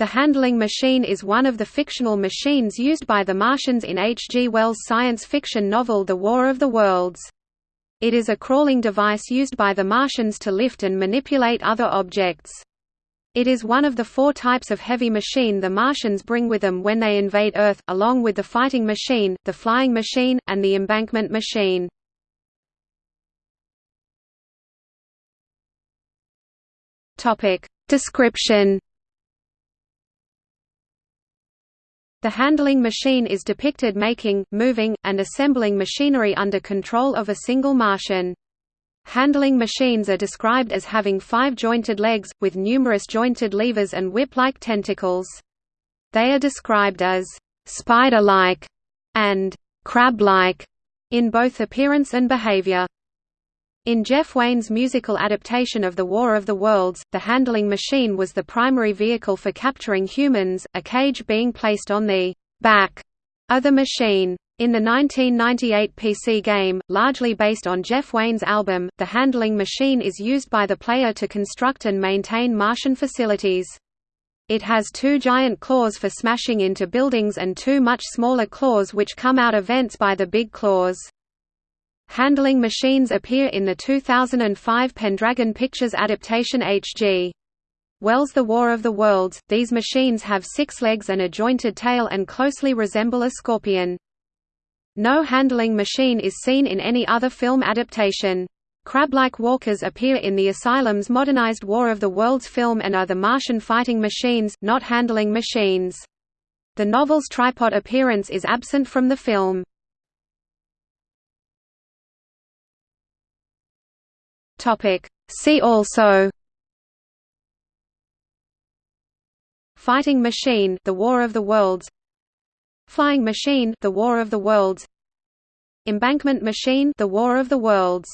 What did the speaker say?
The handling machine is one of the fictional machines used by the Martians in H. G. Wells' science fiction novel The War of the Worlds. It is a crawling device used by the Martians to lift and manipulate other objects. It is one of the four types of heavy machine the Martians bring with them when they invade Earth, along with the fighting machine, the flying machine, and the embankment machine. Description The handling machine is depicted making, moving, and assembling machinery under control of a single Martian. Handling machines are described as having five jointed legs, with numerous jointed levers and whip-like tentacles. They are described as «spider-like» and «crab-like» in both appearance and behavior. In Jeff Wayne's musical adaptation of The War of the Worlds, the handling machine was the primary vehicle for capturing humans, a cage being placed on the back of the machine. In the 1998 PC game, largely based on Jeff Wayne's album, the handling machine is used by the player to construct and maintain Martian facilities. It has two giant claws for smashing into buildings and two much smaller claws which come out of vents by the big claws. Handling machines appear in the 2005 Pendragon Pictures adaptation H.G. Wells' The War of the Worlds. These machines have six legs and a jointed tail and closely resemble a scorpion. No handling machine is seen in any other film adaptation. Crab-like walkers appear in the Asylum's modernized War of the Worlds film and are the Martian fighting machines, not handling machines. The novel's tripod appearance is absent from the film. Topic. See also Fighting machine The War of the Worlds Flying machine The War of the Worlds Embankment machine The War of the Worlds